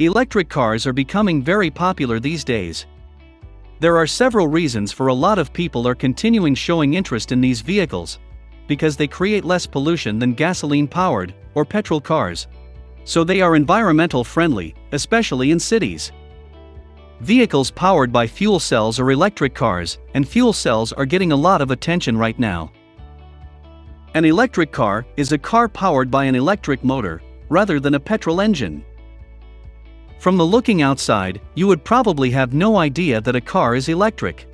Electric cars are becoming very popular these days. There are several reasons for a lot of people are continuing showing interest in these vehicles. Because they create less pollution than gasoline-powered, or petrol cars. So they are environmental friendly, especially in cities. Vehicles powered by fuel cells are electric cars, and fuel cells are getting a lot of attention right now. An electric car is a car powered by an electric motor, rather than a petrol engine. From the looking outside, you would probably have no idea that a car is electric.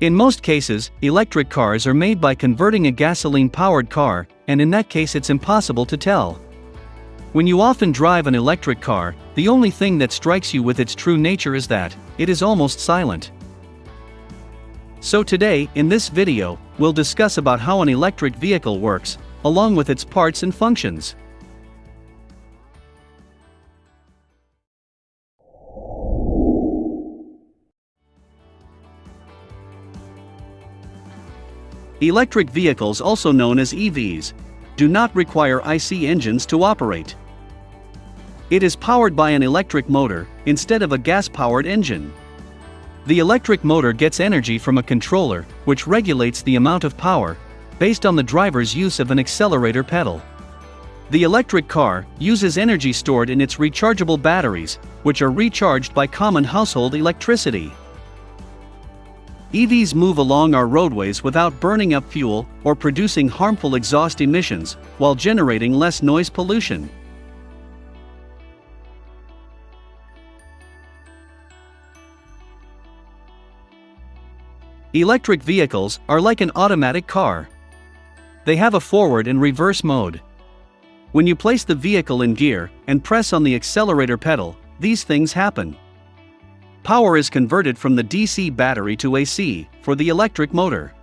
In most cases, electric cars are made by converting a gasoline-powered car, and in that case it's impossible to tell. When you often drive an electric car, the only thing that strikes you with its true nature is that, it is almost silent. So today, in this video, we'll discuss about how an electric vehicle works, along with its parts and functions. Electric vehicles also known as EVs, do not require IC engines to operate. It is powered by an electric motor, instead of a gas-powered engine. The electric motor gets energy from a controller, which regulates the amount of power, based on the driver's use of an accelerator pedal. The electric car uses energy stored in its rechargeable batteries, which are recharged by common household electricity. EVs move along our roadways without burning up fuel or producing harmful exhaust emissions, while generating less noise pollution. Electric vehicles are like an automatic car. They have a forward and reverse mode. When you place the vehicle in gear and press on the accelerator pedal, these things happen. Power is converted from the DC battery to AC for the electric motor.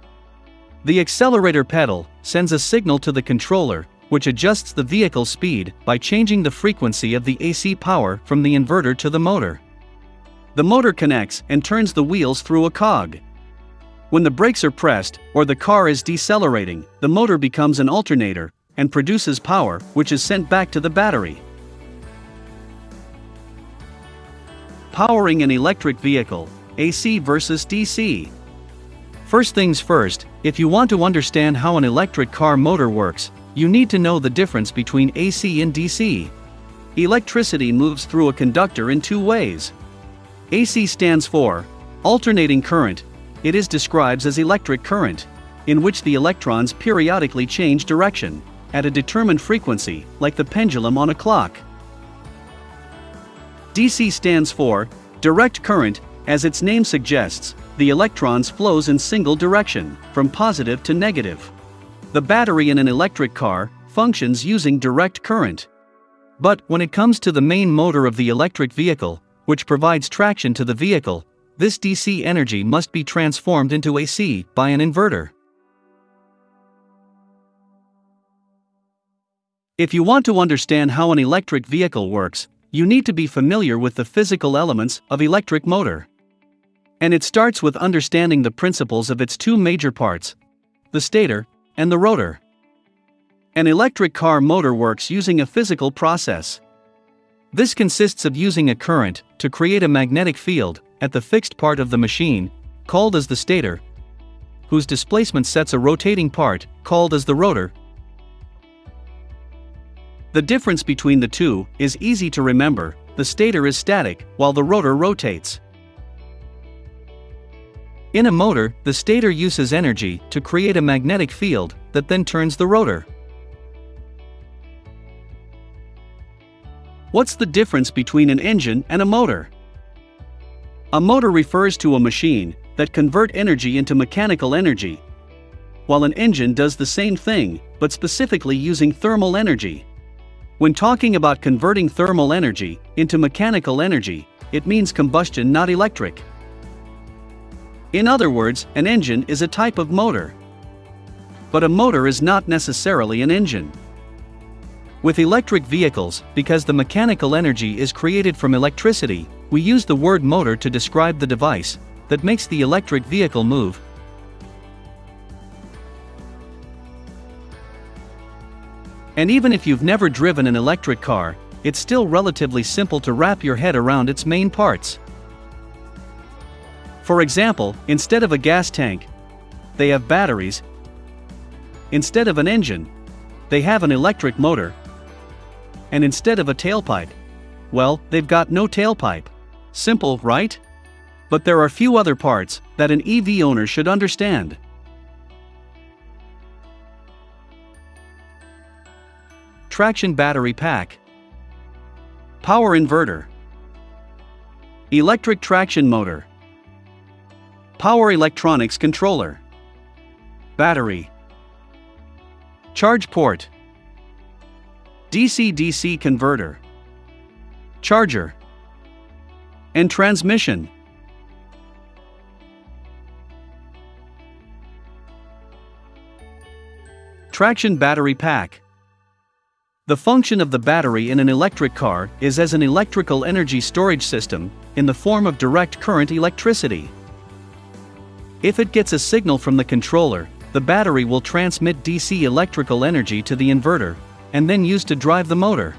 The accelerator pedal sends a signal to the controller, which adjusts the vehicle speed by changing the frequency of the AC power from the inverter to the motor. The motor connects and turns the wheels through a cog. When the brakes are pressed, or the car is decelerating, the motor becomes an alternator and produces power, which is sent back to the battery. Powering an electric vehicle, AC versus DC. First things first, if you want to understand how an electric car motor works, you need to know the difference between AC and DC. Electricity moves through a conductor in two ways. AC stands for alternating current. It is described as electric current, in which the electrons periodically change direction at a determined frequency, like the pendulum on a clock. DC stands for direct current, as its name suggests, the electrons flows in single direction, from positive to negative. The battery in an electric car functions using direct current. But when it comes to the main motor of the electric vehicle, which provides traction to the vehicle, this DC energy must be transformed into AC by an inverter. If you want to understand how an electric vehicle works, you need to be familiar with the physical elements of electric motor. And it starts with understanding the principles of its two major parts, the stator and the rotor. An electric car motor works using a physical process. This consists of using a current to create a magnetic field at the fixed part of the machine, called as the stator, whose displacement sets a rotating part, called as the rotor, the difference between the two is easy to remember, the stator is static, while the rotor rotates. In a motor, the stator uses energy to create a magnetic field that then turns the rotor. What's the difference between an engine and a motor? A motor refers to a machine that convert energy into mechanical energy, while an engine does the same thing, but specifically using thermal energy. When talking about converting thermal energy into mechanical energy, it means combustion not electric. In other words, an engine is a type of motor. But a motor is not necessarily an engine. With electric vehicles, because the mechanical energy is created from electricity, we use the word motor to describe the device that makes the electric vehicle move, And even if you've never driven an electric car, it's still relatively simple to wrap your head around its main parts. For example, instead of a gas tank, they have batteries. Instead of an engine, they have an electric motor. And instead of a tailpipe, well, they've got no tailpipe. Simple, right? But there are few other parts that an EV owner should understand. Traction battery pack, Power inverter, Electric traction motor, Power electronics controller, Battery, Charge port, DC-DC converter, Charger, and transmission. Traction battery pack. The function of the battery in an electric car is as an electrical energy storage system, in the form of direct current electricity. If it gets a signal from the controller, the battery will transmit DC electrical energy to the inverter, and then use to drive the motor.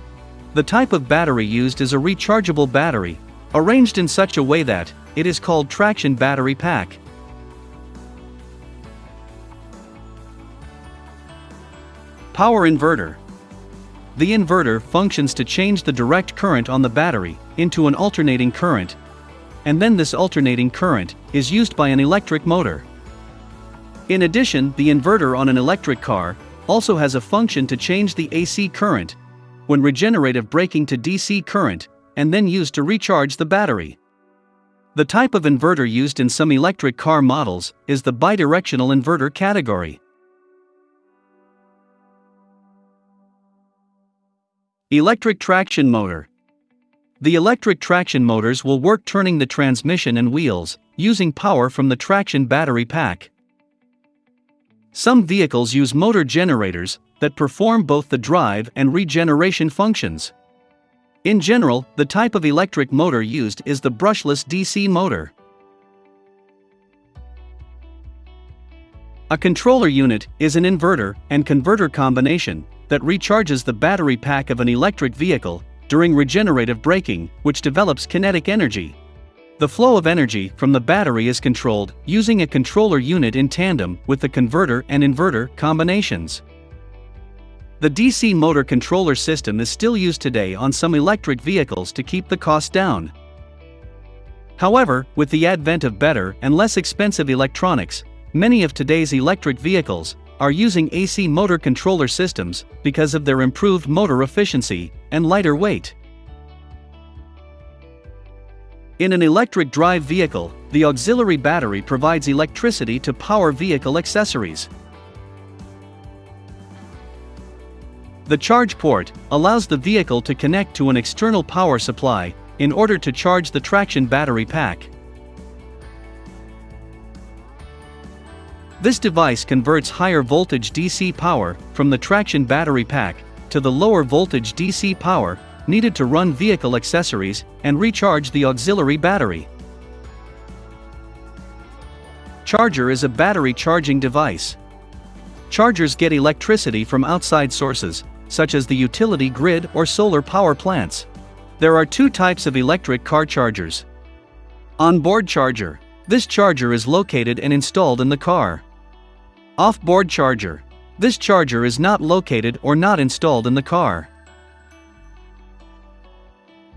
The type of battery used is a rechargeable battery, arranged in such a way that it is called traction battery pack. Power inverter. The inverter functions to change the direct current on the battery into an alternating current, and then this alternating current is used by an electric motor. In addition, the inverter on an electric car also has a function to change the AC current when regenerative braking to DC current and then used to recharge the battery. The type of inverter used in some electric car models is the bidirectional inverter category. Electric traction motor. The electric traction motors will work turning the transmission and wheels, using power from the traction battery pack. Some vehicles use motor generators that perform both the drive and regeneration functions. In general, the type of electric motor used is the brushless DC motor. A controller unit is an inverter and converter combination that recharges the battery pack of an electric vehicle during regenerative braking, which develops kinetic energy. The flow of energy from the battery is controlled using a controller unit in tandem with the converter and inverter combinations. The DC motor controller system is still used today on some electric vehicles to keep the cost down. However, with the advent of better and less expensive electronics, many of today's electric vehicles are using AC motor controller systems because of their improved motor efficiency and lighter weight. In an electric drive vehicle, the auxiliary battery provides electricity to power vehicle accessories. The charge port allows the vehicle to connect to an external power supply in order to charge the traction battery pack. This device converts higher voltage DC power from the traction battery pack to the lower voltage DC power needed to run vehicle accessories and recharge the auxiliary battery. Charger is a battery charging device. Chargers get electricity from outside sources, such as the utility grid or solar power plants. There are two types of electric car chargers. On-board charger. This charger is located and installed in the car. Off-board charger. This charger is not located or not installed in the car.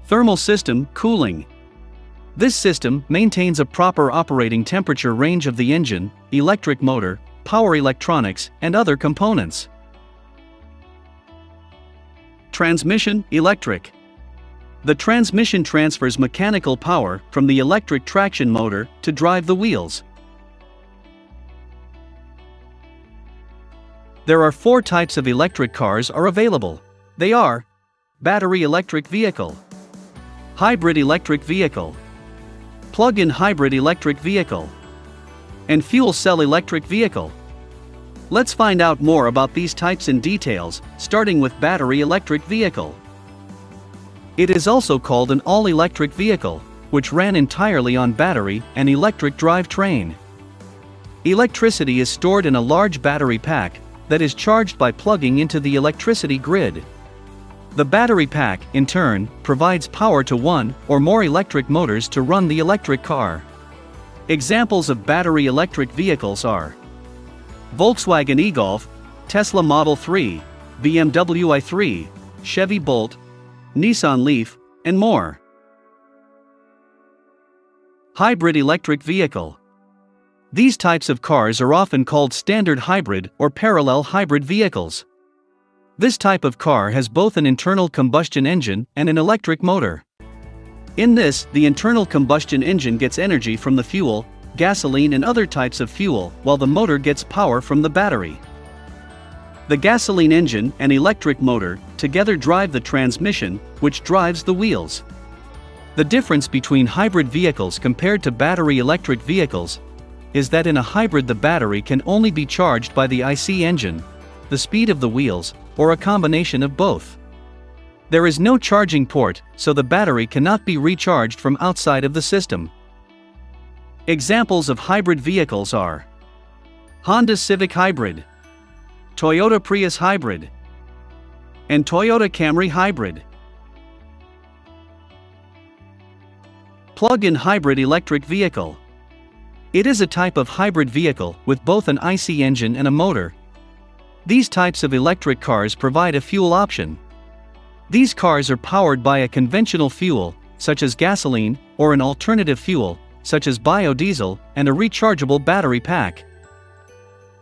Thermal system, cooling. This system maintains a proper operating temperature range of the engine, electric motor, power electronics, and other components. Transmission, electric. The transmission transfers mechanical power from the electric traction motor to drive the wheels. There are four types of electric cars are available. They are battery electric vehicle, hybrid electric vehicle, plug-in hybrid electric vehicle, and fuel cell electric vehicle. Let's find out more about these types in details, starting with battery electric vehicle. It is also called an all-electric vehicle, which ran entirely on battery and electric drivetrain. Electricity is stored in a large battery pack that is charged by plugging into the electricity grid. The battery pack, in turn, provides power to one or more electric motors to run the electric car. Examples of battery electric vehicles are Volkswagen e-Golf, Tesla Model 3, BMW i3, Chevy Bolt, Nissan Leaf, and more. Hybrid electric vehicle. These types of cars are often called standard hybrid or parallel hybrid vehicles. This type of car has both an internal combustion engine and an electric motor. In this, the internal combustion engine gets energy from the fuel, gasoline and other types of fuel, while the motor gets power from the battery. The gasoline engine and electric motor together drive the transmission, which drives the wheels. The difference between hybrid vehicles compared to battery electric vehicles is that in a hybrid the battery can only be charged by the IC engine, the speed of the wheels, or a combination of both. There is no charging port, so the battery cannot be recharged from outside of the system. Examples of hybrid vehicles are Honda Civic Hybrid, Toyota Prius Hybrid, and Toyota Camry Hybrid. Plug-in hybrid electric vehicle. It is a type of hybrid vehicle with both an IC engine and a motor, these types of electric cars provide a fuel option. These cars are powered by a conventional fuel, such as gasoline, or an alternative fuel, such as biodiesel, and a rechargeable battery pack.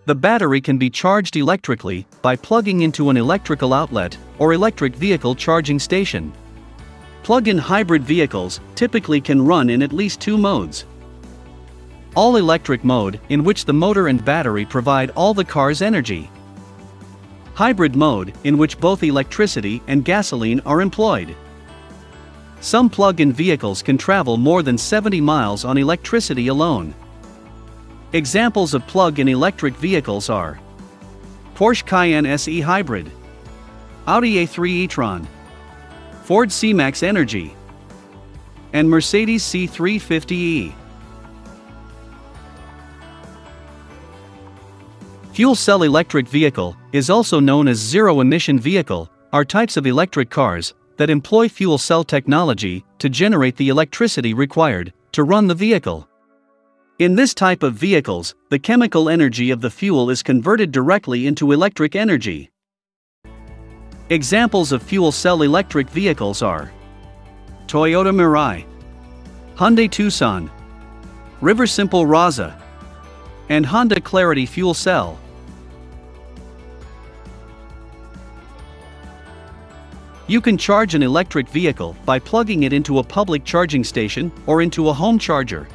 The battery can be charged electrically by plugging into an electrical outlet or electric vehicle charging station. Plug-in hybrid vehicles typically can run in at least two modes. All-electric mode, in which the motor and battery provide all the car's energy. Hybrid mode, in which both electricity and gasoline are employed. Some plug-in vehicles can travel more than 70 miles on electricity alone. Examples of plug-in electric vehicles are Porsche Cayenne SE Hybrid, Audi A3 e-tron, Ford C-Max Energy, and Mercedes C350e. Fuel cell electric vehicle is also known as zero emission vehicle, are types of electric cars that employ fuel cell technology to generate the electricity required to run the vehicle. In this type of vehicles, the chemical energy of the fuel is converted directly into electric energy. Examples of fuel cell electric vehicles are Toyota Mirai, Hyundai Tucson, Riversimple Rasa, and Honda Clarity Fuel Cell. You can charge an electric vehicle by plugging it into a public charging station or into a home charger.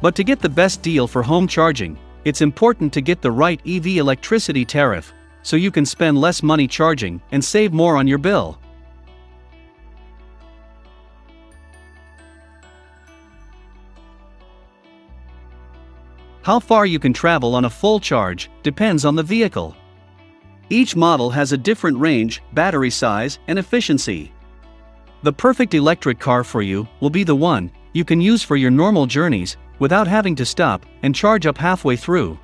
But to get the best deal for home charging, it's important to get the right EV electricity tariff, so you can spend less money charging and save more on your bill. How far you can travel on a full charge depends on the vehicle. Each model has a different range, battery size, and efficiency. The perfect electric car for you will be the one you can use for your normal journeys without having to stop and charge up halfway through.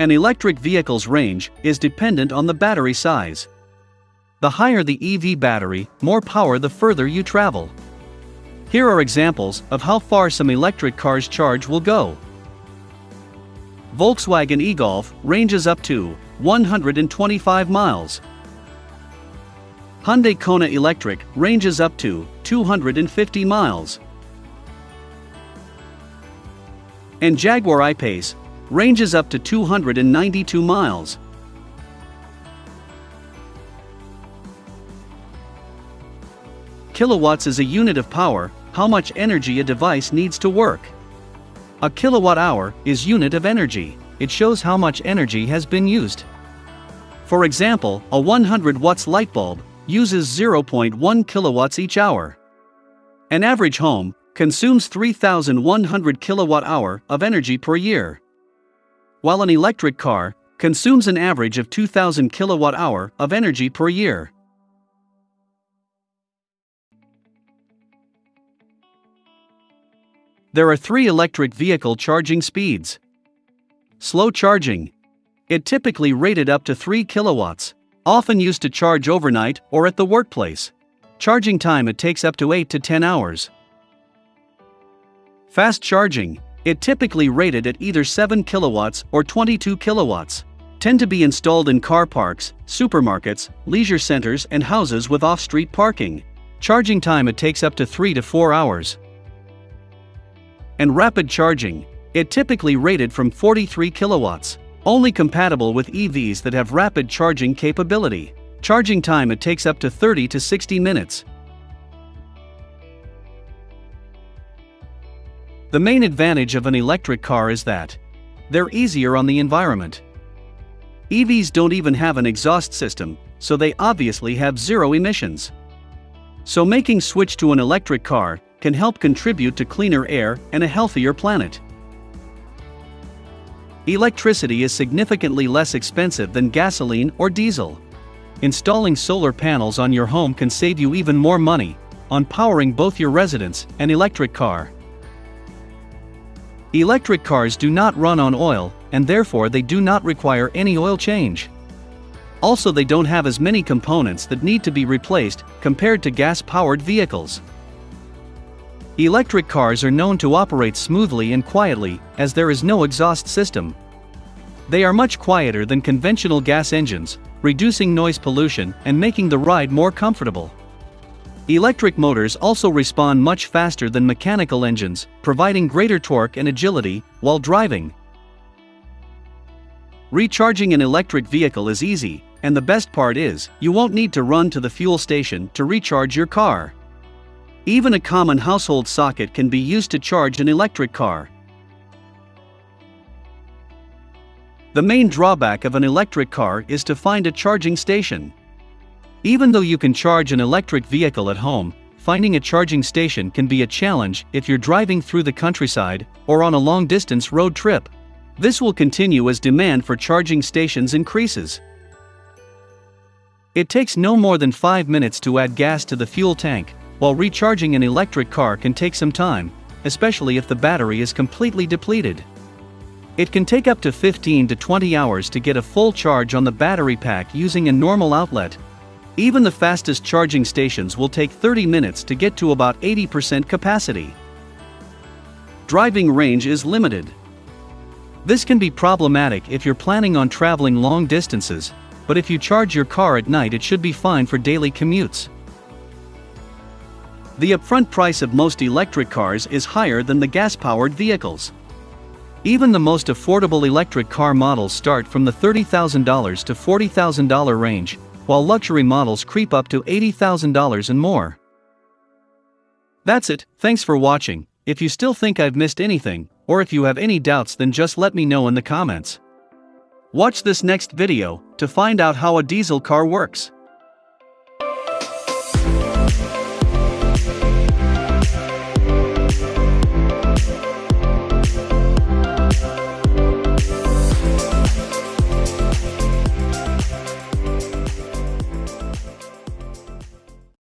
An electric vehicle's range is dependent on the battery size. The higher the EV battery, more power the further you travel. Here are examples of how far some electric cars charge will go. Volkswagen e-Golf ranges up to 125 miles. Hyundai Kona Electric ranges up to 250 miles. And Jaguar I-Pace ranges up to 292 miles. Kilowatts is a unit of power, how much energy a device needs to work. A kilowatt hour is unit of energy, it shows how much energy has been used. For example, a 100 watts light bulb uses 0.1 kilowatts each hour. An average home consumes 3,100 kilowatt hour of energy per year. While an electric car consumes an average of 2,000 kilowatt hour of energy per year. There are three electric vehicle charging speeds. Slow charging. It typically rated up to 3 kilowatts, often used to charge overnight or at the workplace. Charging time it takes up to 8 to 10 hours. Fast charging. It typically rated at either 7 kilowatts or 22 kilowatts. Tend to be installed in car parks, supermarkets, leisure centers, and houses with off street parking. Charging time it takes up to 3 to 4 hours. And rapid charging. It typically rated from 43 kilowatts. Only compatible with EVs that have rapid charging capability. Charging time it takes up to 30 to 60 minutes. The main advantage of an electric car is that they're easier on the environment. EVs don't even have an exhaust system, so they obviously have zero emissions. So making switch to an electric car can help contribute to cleaner air and a healthier planet. Electricity is significantly less expensive than gasoline or diesel. Installing solar panels on your home can save you even more money on powering both your residence and electric car. Electric cars do not run on oil, and therefore they do not require any oil change. Also, they don't have as many components that need to be replaced compared to gas powered vehicles. Electric cars are known to operate smoothly and quietly, as there is no exhaust system. They are much quieter than conventional gas engines, reducing noise pollution and making the ride more comfortable. Electric motors also respond much faster than mechanical engines, providing greater torque and agility while driving. Recharging an electric vehicle is easy, and the best part is, you won't need to run to the fuel station to recharge your car. Even a common household socket can be used to charge an electric car. The main drawback of an electric car is to find a charging station. Even though you can charge an electric vehicle at home, finding a charging station can be a challenge if you're driving through the countryside or on a long distance road trip. This will continue as demand for charging stations increases. It takes no more than 5 minutes to add gas to the fuel tank, while recharging an electric car can take some time, especially if the battery is completely depleted. It can take up to 15 to 20 hours to get a full charge on the battery pack using a normal outlet. Even the fastest charging stations will take 30 minutes to get to about 80% capacity. Driving range is limited. This can be problematic if you're planning on traveling long distances, but if you charge your car at night it should be fine for daily commutes. The upfront price of most electric cars is higher than the gas-powered vehicles. Even the most affordable electric car models start from the $30,000 to $40,000 range, while luxury models creep up to $80,000 and more. That's it, thanks for watching. If you still think I've missed anything, or if you have any doubts then just let me know in the comments. Watch this next video to find out how a diesel car works.